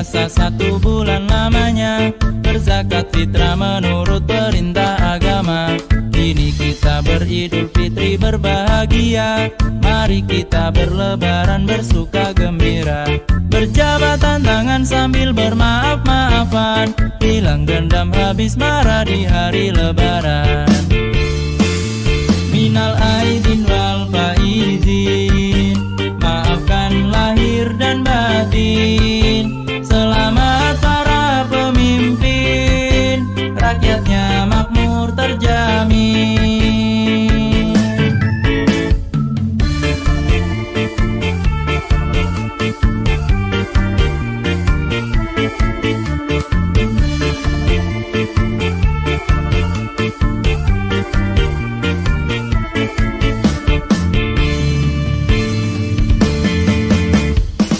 berpuasa satu bulan lamanya. Berzakat fitrah menurut perintah agama. Kini kita beridul fitri berbahagia. Mari kita berlebaran bersuka gembira. Berjabatan tangan sambil bermaaf-maafan. Hilang dendam habis marah di hari lebaran. Minal aidin wal faizin Rakyatnya makmur terjamin.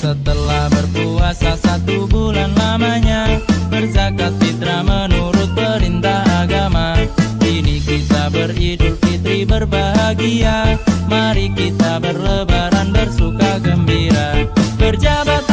Setelah berpuasa satu bulan lamanya Berzakat fitrah beridul fitri berbahagia. Mari kita berlebaran bersuka gembira. Berjabatan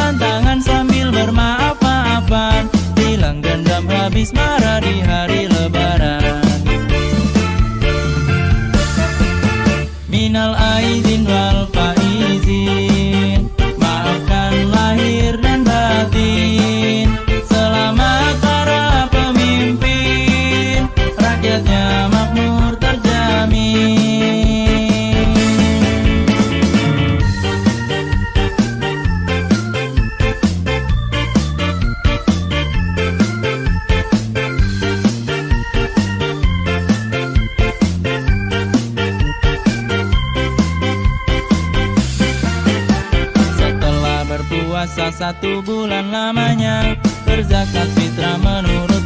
berpuasa satu bulan lamanya Berzakat fitrah menurut